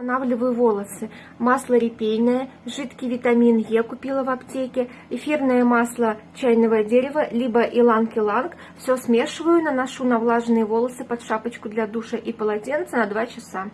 Восстанавливаю волосы. Масло репейное, жидкий витамин Е купила в аптеке, эфирное масло чайного дерева, либо иланг-иланг. Все смешиваю, наношу на влажные волосы под шапочку для душа и полотенце на 2 часа.